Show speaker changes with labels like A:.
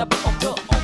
A: up, up, up.